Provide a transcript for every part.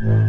Yeah.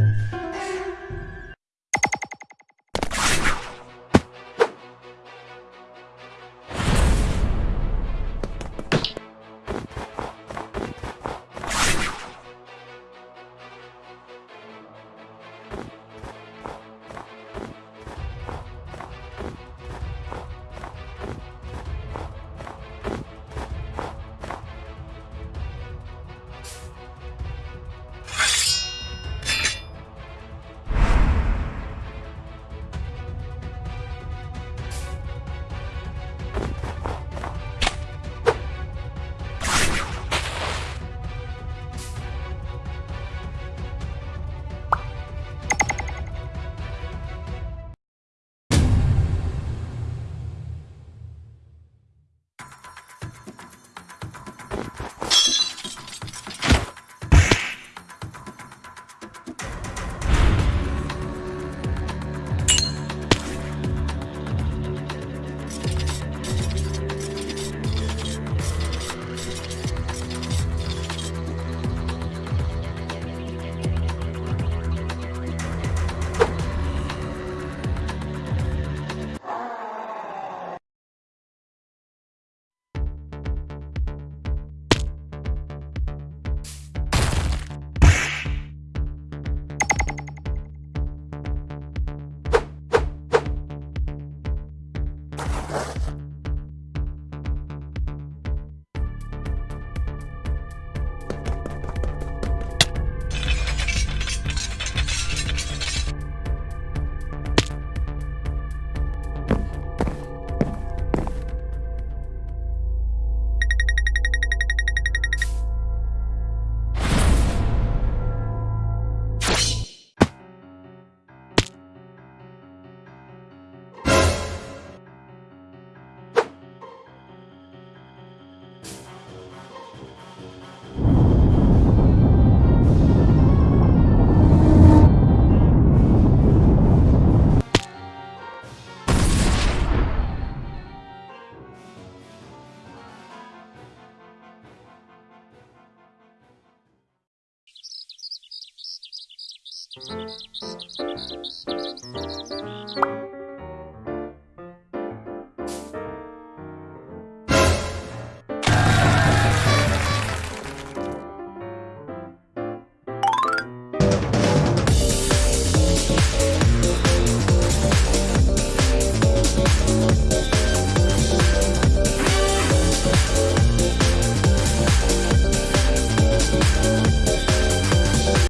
Música